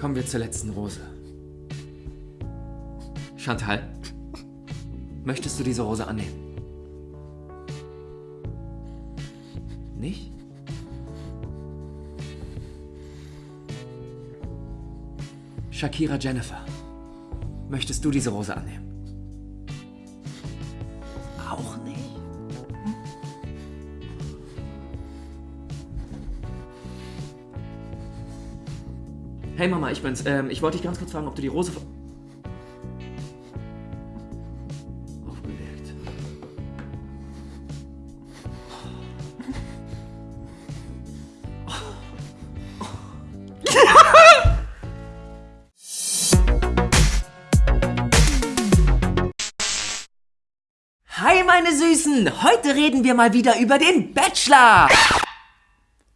Kommen wir zur letzten Rose. Chantal, möchtest du diese Rose annehmen? Nicht? Shakira Jennifer, möchtest du diese Rose annehmen? Hey Mama, ich bin's. Ähm, ich wollte dich ganz kurz fragen, ob du die Rose... ver- Aufgelegt. Hi meine Süßen, heute reden wir mal wieder über den Bachelor.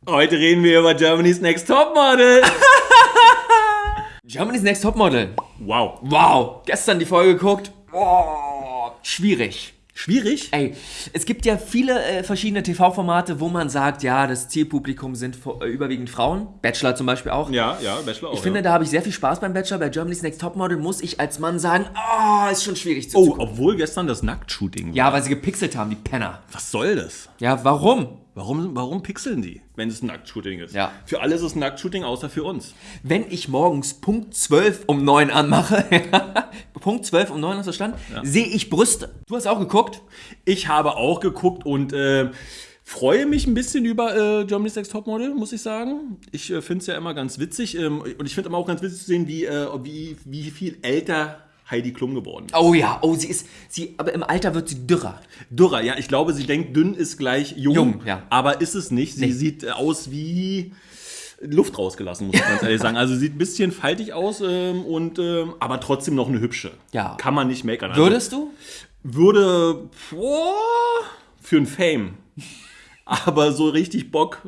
Heute reden wir über Germany's Next Topmodel. Germany's Next Topmodel. Wow. Wow, gestern die Folge geguckt. Oh, schwierig. Schwierig? Ey, es gibt ja viele äh, verschiedene TV-Formate, wo man sagt, ja, das Zielpublikum sind äh, überwiegend Frauen. Bachelor zum Beispiel auch. Ja, ja, Bachelor auch. Ich finde, ja. da habe ich sehr viel Spaß beim Bachelor. Bei Germany's Next Topmodel muss ich als Mann sagen, oh, ist schon schwierig zu Oh, obwohl gestern das Nacktshooting war. Ja, weil sie gepixelt haben, die Penner. Was soll das? Ja, warum? Warum, warum pixeln die, wenn es ein Nacktshooting ist? Ja. Für alle ist es ein Nacktshooting, außer für uns. Wenn ich morgens Punkt 12 um 9 anmache, Punkt 12 um 9 hast du verstanden, sehe ich Brüste. Du hast auch geguckt? Ich habe auch geguckt und äh, freue mich ein bisschen über äh, Germany's Next Topmodel, muss ich sagen. Ich äh, finde es ja immer ganz witzig ähm, und ich finde aber auch ganz witzig zu sehen, wie, äh, wie, wie viel älter Heidi Klum geworden. Oh ja, oh, sie ist, sie, aber im Alter wird sie dürrer. Dürrer, ja, ich glaube, sie denkt, dünn ist gleich jung, Jung, ja. aber ist es nicht. Sie Nee. sieht äh, aus wie Luft rausgelassen, muss ich ganz ehrlich sagen. Also sieht ein bisschen faltig aus ähm, und ähm, aber trotzdem noch eine hübsche. Ja. Kann man nicht meckern. Also, Würdest du? würde boah, für ein Fame. Aber so richtig Bock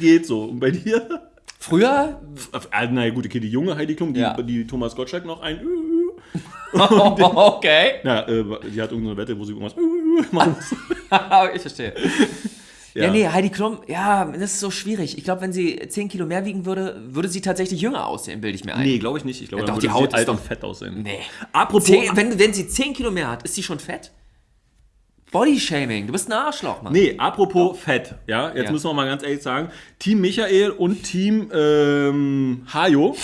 geht so. Und bei dir? Früher? Äh, Na ja, gut, okay, die junge Heidi Klum, die, Ja. die Thomas Gottschalk noch ein. okay. Na, äh, die hat irgendeine Wette, wo sie irgendwas machen muss. ich verstehe. Ja. nee, Heidi Klum, ja, das ist so schwierig. Ich glaube, wenn sie 10 Kilo mehr wiegen würde, würde sie tatsächlich jünger aussehen, bilde ich mir ein. Nee, glaube ich nicht. Ich glaube, Ja, doch, die Haut ist alt doch- und fett aussehen. Nee. Apropos, Zehn, wenn, wenn sie 10 Kilo mehr hat, ist sie schon fett? Bodyshaming, du bist ein Arschloch, Mann. nee, apropos Fett, ja, jetzt Ja. müssen wir mal ganz ehrlich sagen, Team Michael und Team ähm, Hajo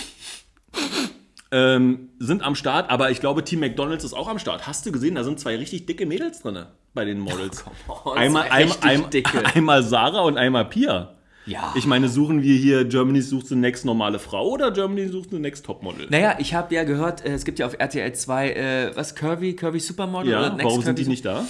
ähm, sind am Start, aber ich glaube, Team McDonalds ist auch am Start. Hast du gesehen, da sind zwei richtig dicke Mädels drin bei den Models. on, einmal, einmal, einmal, einmal Sarah und einmal Pia. Ja. Ich meine, suchen wir hier Germany sucht the next normale Frau oder Germany sucht the next Topmodel? Naja, ich habe ja gehört, äh, es gibt ja auf RTL 2, äh, was, Curvy, Curvy Supermodel ja, oder Next warum sind Curvy die nicht da?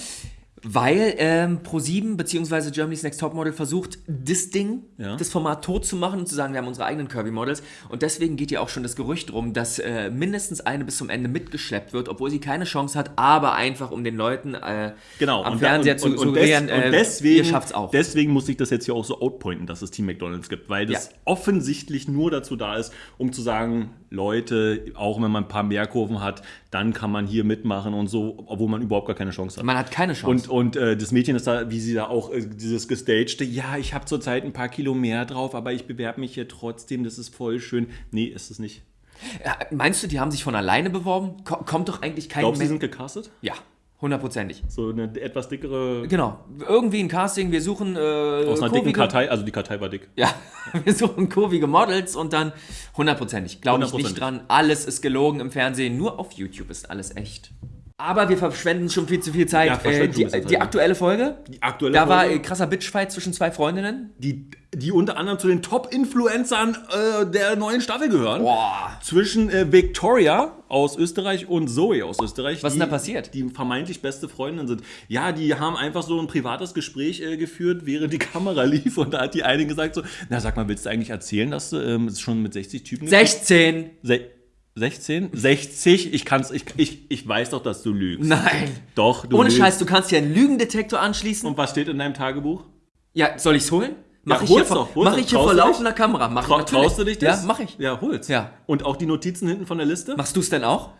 Weil ähm, Pro7 bzw. Germany's Next Topmodel versucht, das Ding, Ja. das Format tot zu machen und zu sagen, wir haben unsere eigenen Kirby-Models. Und deswegen geht ja auch schon das Gerücht rum, dass äh, mindestens eine bis zum Ende mitgeschleppt wird, obwohl sie keine Chance hat, aber einfach um den Leuten äh, Genau, am und, Fernseher und, zu und, und, suggerieren, des, äh, deswegen, ihr schafft's auch. deswegen muss ich das jetzt hier auch so outpointen, dass es Team McDonalds gibt, weil das Ja. offensichtlich nur dazu da ist, um zu sagen, Leute, auch wenn man ein paar mehr Kurven hat, dann kann man hier mitmachen und so, obwohl man überhaupt gar keine Chance hat. Man hat keine Chance. Und, und äh, das Mädchen ist da, wie sie da auch äh, dieses gestagte, ja, ich habe zurzeit ein paar Kilo mehr drauf, aber ich bewerbe mich hier trotzdem, das ist voll schön. Nee, ist es nicht. Ja, meinst du, die haben sich von alleine beworben? Ko kommt doch eigentlich kein Glaubst du, sie sind gecastet? Ja, hundertprozentig. So eine etwas dickere, Genau. Irgendwie ein Casting, wir suchen äh, aus einer dicken Kartei, also die Kartei war dick. Ja, wir suchen kurvige Models und dann hundertprozentig. Glaube ich nicht 100%. dran. Alles ist gelogen im Fernsehen. Nur auf YouTube ist alles echt. Aber wir verschwenden schon viel zu viel Zeit. Ja, äh, die, die aktuelle Folge, Die aktuelle da war Folge- äh, krasser Bitchfight zwischen zwei Freundinnen. die, die unter anderem zu den Top-Influencern äh, der neuen Staffel gehören. Boah. Zwischen äh, Victoria aus Österreich und Zoe aus Österreich. Was ist die, denn da passiert? Die vermeintlich beste Freundinnen sind. Ja, die haben einfach so ein privates Gespräch äh, geführt, während die Kamera lief. Und da hat die eine gesagt so, na sag mal, willst du eigentlich erzählen, dass du ähm, es schon mit 60 Typen 16! Se 16? 60? Ich kann's, ich, ich, ich weiß doch, dass du lügst. Nein! Doch, du Ohne lügst. Scheiß, du kannst hier einen Lügendetektor anschließen. Und was steht in deinem Tagebuch? Ja, soll ich's holen? Mach Ja, ich hier, doch, hol's mach doch. ich hier vor laufender Kamera. Mach Trau, natürlich. traust du dich das? Ja, mach ich. Ja, hol's. Ja. Und auch die Notizen hinten von der Liste? Machst du's denn auch?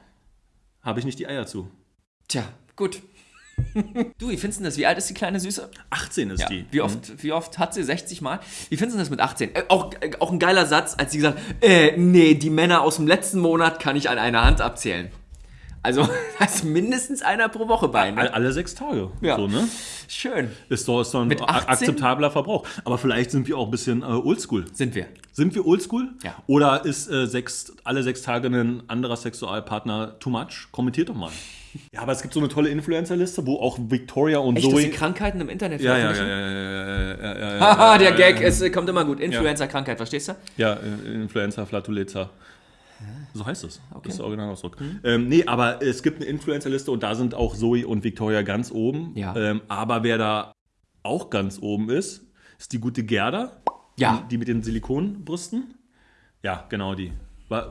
Habe ich nicht die Eier zu. Tja, gut. Du, wie findest du das? Wie alt ist die kleine Süße? 18 ist Ja. die. Wie oft, wie oft hat sie? 60 Mal? Wie findest du das mit 18? Äh, auch, äh, auch ein geiler Satz, als sie gesagt hat, äh, nee, die Männer aus dem letzten Monat kann ich an einer Hand abzählen. Also, das ist mindestens einer pro Woche bei. Ne? Alle sechs Tage. Ja. So, ne? Schön. Ist doch, ist doch ein Mit a- 18? akzeptabler Verbrauch. Aber vielleicht sind wir auch ein bisschen äh, oldschool. Sind wir. Sind wir oldschool? Ja. Oder ist äh, sechs, alle sechs Tage ein anderer Sexualpartner too much? Kommentiert doch mal. Ja, aber es gibt so eine tolle Influencer-Liste, wo auch Victoria und Echt, dass Zoe. sie Krankheiten im Internet ja, ja, ja, ja, ja, ja, ja, ja, Haha, der Gag, es kommt immer gut. Influencer-Krankheit, verstehst du? Ja, äh, Influencer, Flatulenza. So heißt es. Das ist der Originalausdruck. Ähm, nee, aber es gibt eine Influencer-Liste und da sind auch Zoe und Victoria ganz oben. Ja. Ähm, aber wer da auch ganz oben ist, ist die gute Gerda. Ja. Die, die mit den Silikonbrüsten. Ja, genau die.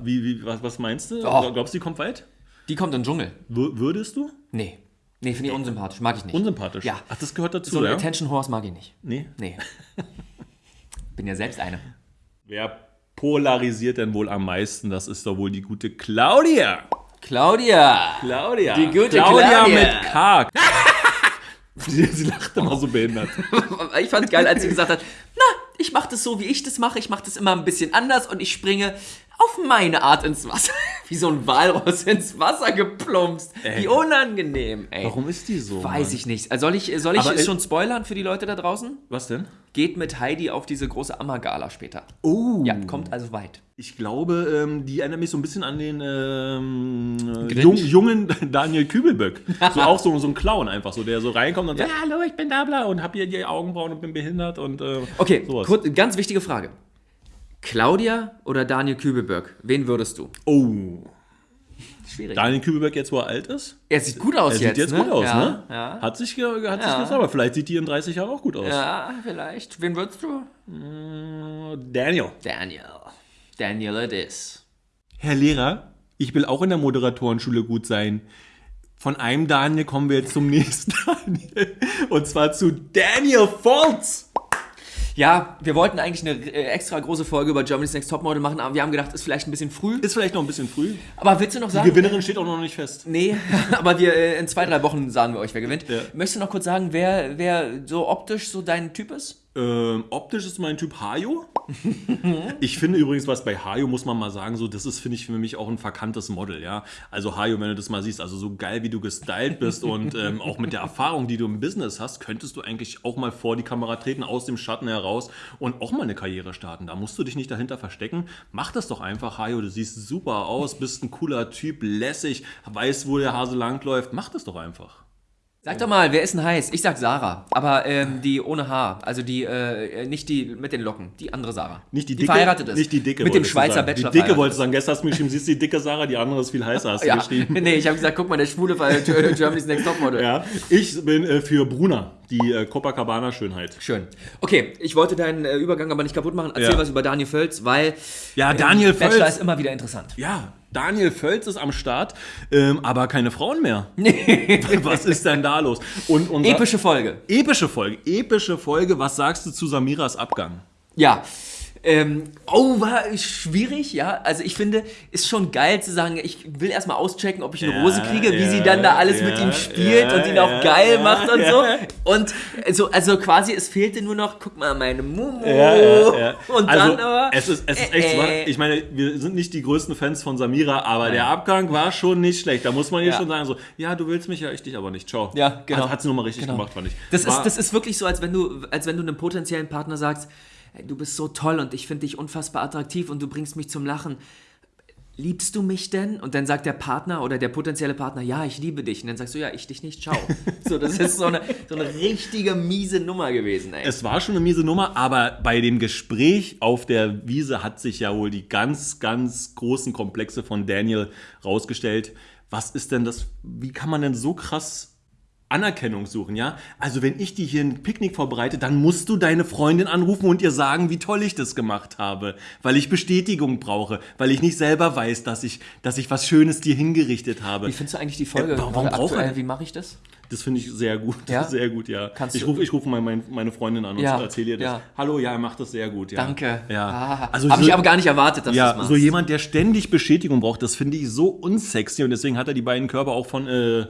Wie, wie, was, was meinst du? Oh. Glaubst du, die kommt weit? Die kommt in den Dschungel. Wür- Würdest du? Nee. Nee, finde ich unsympathisch. Mag ich nicht. Unsympathisch. Ja. Ach, das gehört dazu, so ein ja? Attention Horse mag ich nicht. Nee. Nee. Bin ja selbst eine. Wer polarisiert denn wohl am meisten? Das ist doch wohl die gute Claudia. Claudia! Claudia. Die gute Claudia. Claudia. mit K. sie, lacht immer so behindert. Ich fand geil, als sie gesagt hat, na, ich mache das so, wie ich das mache. Ich mache das immer ein bisschen anders und ich springe auf meine Art ins Wasser. Wie so ein Walross ins Wasser geplumpst. Ey. Wie unangenehm, ey. Warum ist die so? Weiß Mann? ich nicht. Soll ich, soll ich schon spoilern für die Leute da draußen? Was denn? Geht mit Heidi auf diese große Ammergala später. Oh. Ja, kommt also weit. Ich glaube, ähm, die erinnert mich so ein bisschen an den ähm, äh, jung, jungen Daniel Kübelböck. So auch so, so ein Clown einfach, so der so reinkommt und sagt, ja, hallo, ich bin da bla und hab hier die Augenbrauen und bin behindert und äh, Okay, sowas. kurz, ganz wichtige Frage. Claudia oder Daniel Kübelberg? Wen würdest du? Oh. Schwierig. Daniel Kübelböck jetzt, wo er alt ist? er sieht gut aus Er jetzt. sieht jetzt ne? gut aus, ja, ne? Ja. Hat sich, hat sich Ja. gesagt, aber vielleicht sieht die in 30 Jahren auch gut aus. ja, vielleicht. Wen würdest du? Daniel. Daniel. Daniel it is. Herr Lehrer, ich will auch in der Moderatorenschule gut sein. Von einem Daniel kommen wir jetzt zum nächsten Daniel. Und zwar zu Daniel Foltz. Ja, wir wollten eigentlich eine äh, extra große Folge über Germany's Next Topmodel machen, aber wir haben gedacht, ist vielleicht ein bisschen früh. Ist vielleicht noch ein bisschen früh. Aber willst du noch Die sagen? Gewinnerin steht auch noch nicht fest. Nee, aber wir äh, in zwei, drei Wochen sagen wir euch, wer gewinnt. Ja. Möchtest du noch kurz sagen, wer, wer so optisch so dein Typ ist? Ähm, optisch ist mein Typ Hajo. ich finde übrigens, was bei Hajo muss man mal sagen, so das ist, finde ich, für mich auch ein verkanntes Model, ja. Also Hajo, wenn du das mal siehst, also so geil, wie du gestylt bist und ähm, auch mit der Erfahrung, die du im Business hast, könntest du eigentlich auch mal vor die Kamera treten, aus dem Schatten heraus und auch mal eine Karriere starten. Da musst du dich nicht dahinter verstecken. Mach das doch einfach, Hajo. Du siehst super aus, bist ein cooler Typ, lässig, weißt, wo der Hase langläuft. Mach das doch einfach. Sag doch mal, wer ist denn heiß? Ich sag Sarah, aber ähm, die ohne Haar, also die, äh, nicht die mit den Locken, die andere Sarah. Nicht die die dicke, verheiratet ist. Nicht die dicke. Mit dem Schweizer sagen. Bachelor. Die dicke wolltest du sagen. Gestern hast du mir geschrieben, siehst du die dicke Sarah, die andere ist viel heißer, hast du Ja, geschrieben. nee, ich habe gesagt, guck mal, der schwule Fall Germany's Next Topmodel. Ja, ich bin äh, für Bruna, die äh, Copacabana-Schönheit. Schön. Okay, ich wollte deinen äh, Übergang aber nicht kaputt machen. Erzähl Ja. was über Daniel Völz, weil Ja, ähm, Daniel Bachelor Völz. ist immer wieder interessant. Ja, Daniel Völz ist am Start, ähm, aber keine Frauen mehr. Was ist denn da los? Und unser, Epische Folge. Epische Folge. Epische Folge. Was sagst du zu Samiras Abgang? Ja. Ähm, oh, war schwierig, ja. Also ich finde, ist schon geil zu sagen, ich will erstmal auschecken, ob ich eine Ja, Rose kriege, wie ja, sie dann da alles mit ja, ihm spielt und ihn auch geil macht und so. Und so, also quasi, es fehlte nur noch, guck mal, meine Mumu. Und also, dann aber. Es ist, es ist äh, echt, äh, ich meine, wir sind nicht die größten Fans von Samira, aber der Abgang war schon nicht schlecht. Da muss man ihr schon sagen, so, ja, du willst mich ja, ich dich aber nicht. Ciao. Ja, genau. Hat, hat sie nochmal richtig Genau. gemacht, fand ich. Das War- ist, das ist wirklich so, als wenn du, als wenn du einem potenziellen Partner sagst, "Ey, du bist so toll und ich finde dich unfassbar attraktiv und du bringst mich zum Lachen. Liebst du mich denn? Und dann sagt der Partner oder der potenzielle Partner, ja, ich liebe dich. Und dann sagst du, ja, ich dich nicht, ciao. so, das ist so eine, so eine richtige miese Nummer gewesen, ey. Es war schon eine miese Nummer, aber bei dem Gespräch auf der Wiese hat sich ja wohl die ganz, ganz großen Komplexe von Daniel rausgestellt. Was ist denn das? Wie kann man denn so krass Anerkennung suchen, ja? Also wenn ich dir hier ein Picknick vorbereite, dann musst du deine Freundin anrufen und ihr sagen, wie toll ich das gemacht habe, weil ich Bestätigung brauche, weil ich nicht selber weiß, dass ich, dass ich was Schönes dir hingerichtet habe. Wie findest du eigentlich die Folge Äh, warum braucht er- Wie mache ich das? Das finde ich sehr gut. Ja? Sehr gut, ja. Kannst ich rufe ich ruf mein, meine Freundin an und Ja, erzähle ihr das. ja. Hallo, ja, er macht das sehr gut. Ja. Danke. Ja. Ah, also Habe so, ich aber gar nicht erwartet, dass du das ja, machst. so jemand, der ständig Bestätigung braucht, das finde ich so unsexy und deswegen hat er die beiden Körper auch von äh,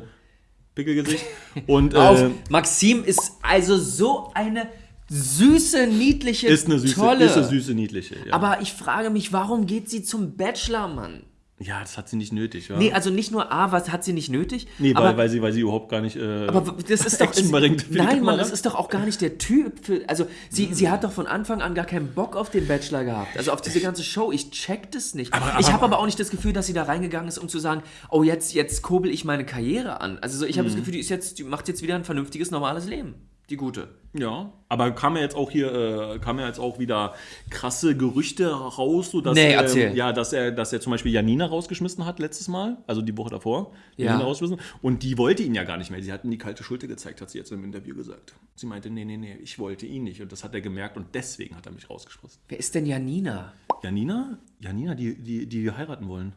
Pickelgesicht. Und äh, Maxim ist also so eine süße, niedliche, ist eine süße, tolle. ist eine süße, niedliche. Ja. Aber ich frage mich, warum geht sie zum Bachelor, Mann? Ja, das hat sie nicht nötig, ja? Nee, also nicht nur A, was hat sie nicht nötig? Nee, weil, aber, weil, sie, weil sie überhaupt gar nicht. Äh, aber das ist doch. Ist, nein, Mann, das ist doch auch gar nicht der Typ. Für, also, sie, sie hat doch von Anfang an gar keinen Bock auf den Bachelor gehabt. Also auf diese ganze Show. Ich check das nicht. Aber- ich aber- habe aber auch nicht das Gefühl, dass sie da reingegangen ist, um zu sagen, oh, jetzt, jetzt kurbel ich meine Karriere an. Also so, ich Mhm. habe das Gefühl, die, ist jetzt, die macht jetzt wieder ein vernünftiges, normales Leben. Die gute. Ja, aber kam ja jetzt auch hier, äh, kam ja jetzt auch wieder krasse Gerüchte raus, so dass, Nee, ähm, erzähl. ja, dass er, dass er zum Beispiel Janina rausgeschmissen hat letztes Mal, also die Woche davor. Ja. Janina rausgeschmissen. Und die wollte ihn ja gar nicht mehr. Sie hat ihm die kalte Schulter gezeigt, hat sie jetzt im Interview gesagt. Sie meinte, nee, nee, nee, ich wollte ihn nicht. Und das hat er gemerkt und deswegen hat er mich rausgeschmissen. Wer ist denn Janina? Janina? Janina, die, die, die wir heiraten wollen.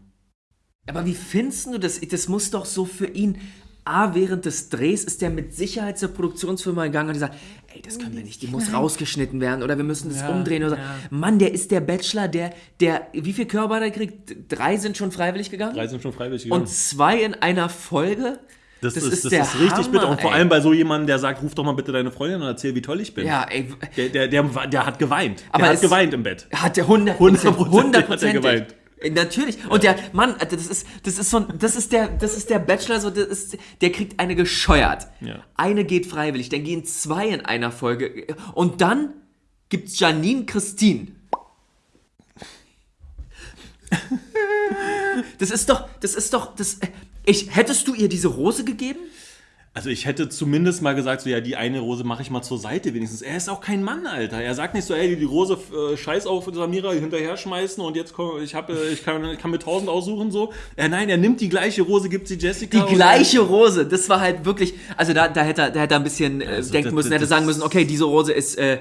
Aber wie findest du das? Das muss doch so für ihn. A, während des Drehs ist der mit Sicherheit zur Produktionsfirma gegangen und die sagt, ey, das können wir nicht, die muss rausgeschnitten werden oder wir müssen das Ja, umdrehen oder so. ja. Mann, der ist der Bachelor, der, der, wie viel Körper hat er gekriegt? Drei sind schon freiwillig gegangen? Drei sind schon freiwillig und gegangen. zwei in einer Folge? Das, das ist, ist das der ist richtig Hammer, bitter. Und vor allem bei so jemandem, der sagt, ruf doch mal bitte deine Freundin und erzähl, wie toll ich bin. Ja, ey, Der, der, der, der hat geweint. Aber der hat geweint im Bett. hat der 100 100% hat er geweint. Äh, Natürlich. Und der Mann, Alter, das ist, das ist so, ein- das ist der, das ist der Bachelor, so, das ist, der kriegt eine gescheuert. Ja. Eine geht freiwillig, dann gehen zwei in einer Folge. Und dann gibt's Janine Christine. Das ist doch, das ist doch, das, ich, hättest du ihr diese Rose gegeben? Also ich hätte zumindest mal gesagt, so ja, die eine Rose mache ich mal zur Seite wenigstens. Er ist auch kein Mann, Alter. Er sagt nicht so, ey, die Rose äh, scheiß auf Samira hinterher schmeißen und jetzt komm, ich habe ich kann, ich kann mir tausend aussuchen so. Äh, nein, er nimmt die gleiche Rose, gibt sie Jessica. Die gleiche Rose, das war halt wirklich, also da, da hätte er, da hätte er ein bisschen äh, Also denken das- müssen, das- hätte sagen müssen, okay, diese Rose ist, äh,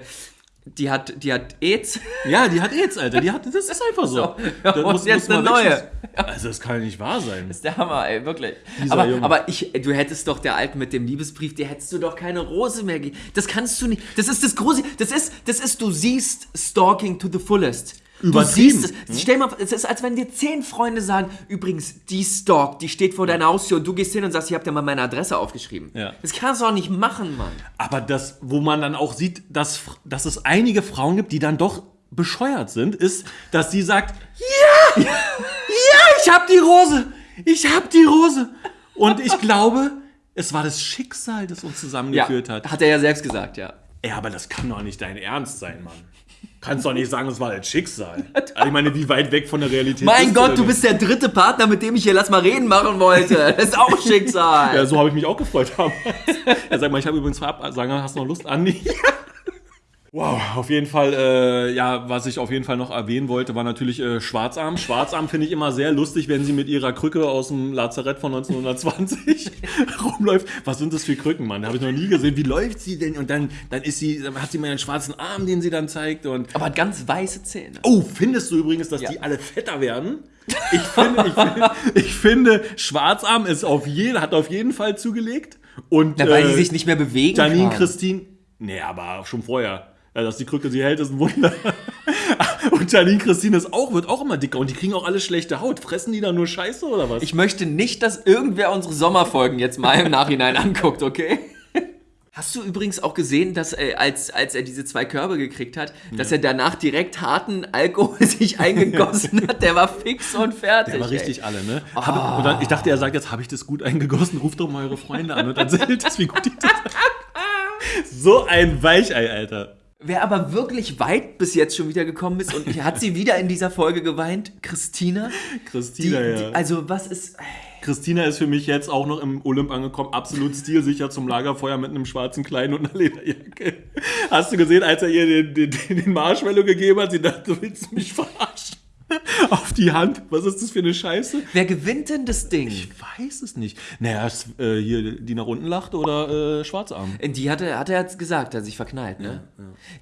die hat, die hat AIDS. Ja, die hat AIDS, Alter. Die hat, das ist einfach so. Ja, Das und jetzt eine neue. Also das kann ja nicht wahr sein. ist der Hammer, ey, wirklich. Aber, aber ich, du hättest doch der Alten mit dem Liebesbrief, dir hättest du doch keine Rose mehr gegeben. Das kannst du nicht. Das ist das Große. Das ist, das ist, du siehst Stalking to the fullest. Du siehst es. Stell mal, es ist, als wenn dir zehn Freunde sagen, übrigens, die stalkt, die steht vor deiner Haustür und du gehst hin und sagst, ich hab dir mal meine Adresse aufgeschrieben. Ja. Das kannst du auch nicht machen, Mann. Aber das, wo man dann auch sieht, dass, dass es einige Frauen gibt, die dann doch bescheuert sind, ist, dass sie sagt, ja, ja, ich hab die Rose, ich hab die Rose. Und ich glaube, es war das Schicksal, das uns zusammengeführt hat. Hat er ja selbst gesagt, ja. Ja, aber das kann doch nicht dein Ernst sein, Mann. Kannst doch nicht sagen, es war das Schicksal. Also ich meine, wie weit weg von der Realität Mein Gott, du denn? bist der dritte Partner, mit dem ich hier Lass mal reden machen wollte. Das ist auch Schicksal. Ja, so habe ich mich auch gefreut. damals. ja, sag mal, ich habe übrigens sagen, hast du noch Lust, Andi? Wow, auf jeden Fall, äh, ja, was ich auf jeden Fall noch erwähnen wollte, war natürlich äh, Schwarzarm. Schwarzarm finde ich immer sehr lustig, wenn sie mit ihrer Krücke aus dem Lazarett von 1920 rumläuft. Was sind das für Krücken, Mann? Habe ich noch nie gesehen. Wie läuft sie denn? Und dann, dann ist sie, dann hat sie mal einen schwarzen Arm, den sie dann zeigt. Und Aber hat ganz weiße Zähne. Oh, findest du übrigens, dass Ja. die alle fetter werden? Ich finde, ich finde, ich finde Schwarzarm ist auf jeden, hat auf jeden Fall zugelegt. Und Na, weil äh, die sich nicht mehr bewegen Janine kann. Christine, nee, aber schon vorher. Ja, dass die Krücke sie hält, ist ein Wunder. Und Janine Christine ist auch, wird auch immer dicker und die kriegen auch alle schlechte Haut. Fressen die da nur Scheiße oder was? Ich möchte nicht, dass irgendwer unsere Sommerfolgen jetzt mal im Nachhinein anguckt, okay? Hast du übrigens auch gesehen, dass äh, als, als er diese zwei Körbe gekriegt hat, dass er danach direkt harten Alkohol sich eingegossen hat? Der war fix und fertig. Der war ey. richtig alle, ne? Hab, und dann, ich dachte, er sagt jetzt, habe ich das gut eingegossen, ruft doch mal eure Freunde an und erzählt das, wie gut ich das So ein Weichei, Alter. Wer aber wirklich weit bis jetzt schon wieder gekommen ist und hat sie wieder in dieser Folge geweint, Christina. Die, Christina, ja. die, also was ist... Christina ist für mich jetzt auch noch im Olymp angekommen, absolut stilsicher zum Lagerfeuer mit einem schwarzen Kleid und einer Lederjacke. Hast du gesehen, als er ihr den, den, den Marshmallow gegeben hat, sie dachte, du willst mich verarschen? Auf die Hand. Was ist das für eine Scheiße? Wer gewinnt denn das Ding? Ich weiß es nicht. Naja, ist, äh, hier die nach unten lacht oder äh, Schwarzarm. Die hat er, hat er jetzt gesagt, hat sich verknallt, ne?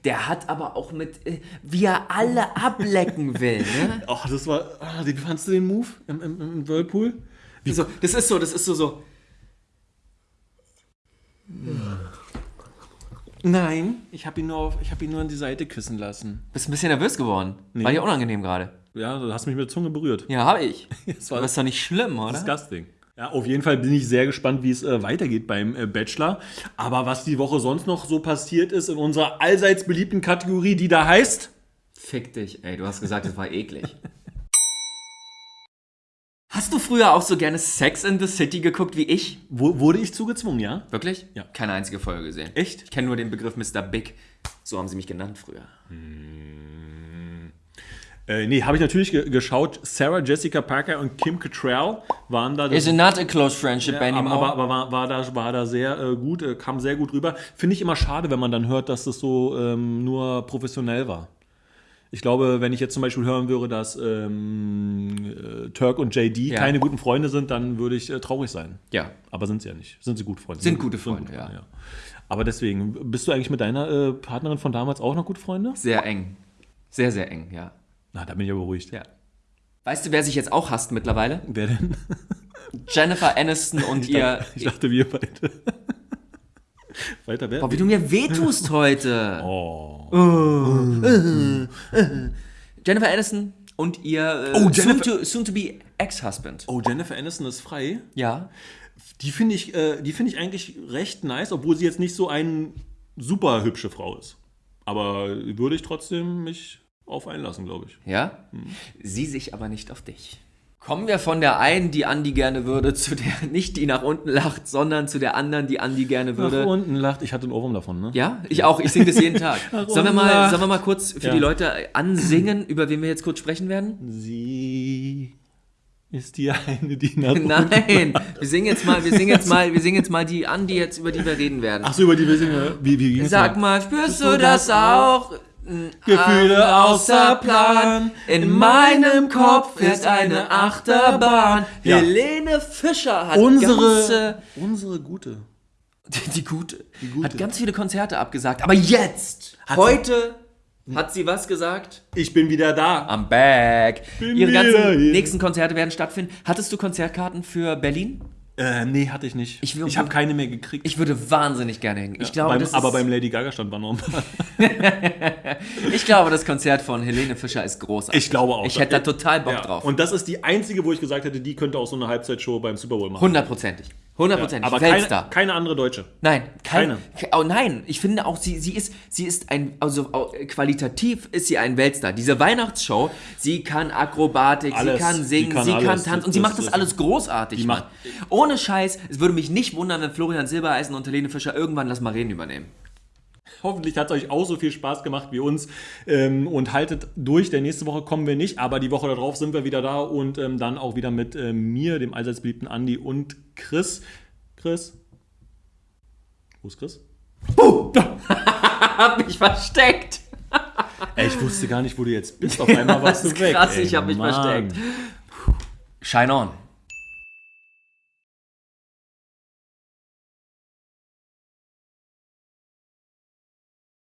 Der hat aber auch mit, äh, wie er alle ablecken will, ne? Ach, das war. Ah, wie fandst du den Move im, im, im Whirlpool? So, das ist so, das ist so, so. Nein, ich habe ihn, nur auf- ich hab ihn nur an die Seite küssen lassen. Bist ein bisschen nervös geworden. War dir unangenehm gerade. Ja, du hast mich mit der Zunge berührt. Ja, hab ich. Das Aber ist doch nicht schlimm, oder? disgusting. Ja, auf jeden Fall bin ich sehr gespannt, wie es äh, weitergeht beim äh, Bachelor. Aber was die Woche sonst noch so passiert ist in unserer allseits beliebten Kategorie, die da heißt. Fick dich, ey, du hast gesagt, es war eklig. Hast du früher auch so gerne Sex in the City geguckt wie ich? Wo, wurde ich zugezwungen, ja? Wirklich? Ja. Keine einzige Folge gesehen. Echt? Ich kenne nur den Begriff Mr. Big. So haben sie mich genannt früher. Äh, nee, habe ich natürlich ge geschaut. Sarah Jessica Parker und Kim Cattrall waren da. Is it not a close friendship aber, anymore? aber, aber war, war, da, war da sehr äh, gut, äh, kam sehr gut rüber. Finde ich immer schade, wenn man dann hört, dass das so ähm, nur professionell war. Ich glaube, wenn ich jetzt zum Beispiel hören würde, dass ähm, äh, Turk und JD Ja. keine guten Freunde sind, dann würde ich äh, traurig sein. ja. Aber sind sie ja nicht. Sind sie gute Freunde? Sind gute Freunde, ja. Aber deswegen, bist du eigentlich mit deiner äh, Partnerin von damals auch noch gute Freunde? Sehr eng. Sehr, sehr eng, ja. Na, da bin ich ja beruhigt. ja. Weißt du, wer sich jetzt auch hasst mittlerweile? Wer denn? Jennifer Aniston und ihr. Ich dachte, wir beide. Weiter wer? Boah, wie du mir wehtust heute. Oh. Jennifer Aniston und ihr äh, Oh, Jennifer- soon, to, Ex-Husband. oh, Jennifer Aniston ist frei. Ja. Die finde ich, äh, die finde ich eigentlich recht nice, obwohl sie jetzt nicht so eine super hübsche Frau ist. Aber würde ich trotzdem mich auf einlassen, glaube ich. Ja? Sie sich aber nicht auf dich. Kommen wir von der einen, die Andi gerne würde, zu der nicht, die nach unten lacht, sondern zu der anderen, die Andi gerne Nach würde. unten lacht. Ich hatte einen Ohrwurm davon, ne? Ja, ich auch. Ich singe das jeden Tag. Sollen wir, mal, sollen wir mal kurz für Ja. die Leute ansingen, über wen wir jetzt kurz sprechen werden? Sie ist die eine, die nach unten- Nein, wir singen jetzt mal, wir singen jetzt mal, wir singen jetzt mal die Andi jetzt, über die wir reden werden. Ach so, über die wir singen. Wie, wie ging's Sag mal, spürst du das auch? Gefühle außer Plan. In meinem Kopf ist eine Achterbahn. Ja. Helene Fischer hat Unsere, ganze, unsere gute. die, die, gute, Gute. hat ganz viele Konzerte abgesagt. Aber jetzt, heute, hat sie was gesagt? Ich bin wieder da. I'm back. Bin Ihre ganzen nächsten Konzerte werden stattfinden. Hattest du Konzertkarten für Berlin? Äh, nee, hatte ich nicht. Ich Ich, habe keine mehr gekriegt. Ich würde wahnsinnig gerne hin. Ich glaube, beim, aber beim Lady Gaga stand war noch ich glaube, das Konzert von Helene Fischer ist großartig. Ich glaube auch. Ich hätte da total Bock Ja. drauf. Und das ist die einzige, wo ich gesagt hätte, die könnte auch so eine Halbzeitshow beim Super Bowl machen. Hundertprozentig. Hundertprozentig. Aber keine, Weltstar. keine andere Deutsche. Nein, keine. Keine. Oh nein, ich finde auch, sie, sie, ist, sie ist ein, also qualitativ ist sie ein Weltstar. Diese Weihnachtsshow, sie kann Akrobatik, Alles. sie kann singen, Die kann sie kann tanzen und sie Das- macht das das- alles großartig. macht- Ohne Scheiß, es würde mich nicht wundern, wenn Florian Silbereisen und Helene Fischer irgendwann Lass mal reden übernehmen. Hoffentlich hat es euch auch so viel Spaß gemacht wie uns. Ähm, und haltet durch, denn nächste Woche kommen wir nicht, aber die Woche darauf sind wir wieder da und ähm, dann auch wieder mit ähm, mir, dem allseits beliebten Andi und Chris. Chris? Wo ist Chris? Hab mich versteckt. Ey, ich wusste gar nicht, wo du jetzt bist. Auf einmal warst du weg. Krass, Ey, ich hab mich Mann. versteckt. Shine on.